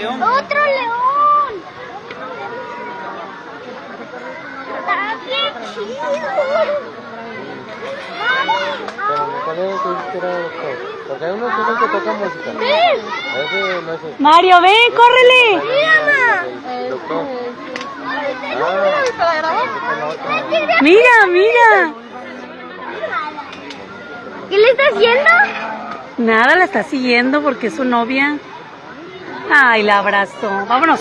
león. ¡Otro león! ¡Está bien chido! El Mario, ven, córrele. el doctor. Ah, otro. Mira, mira. ¿Qué le está haciendo? Nada, la está siguiendo porque es su novia. Ay, la abrazó. Vámonos.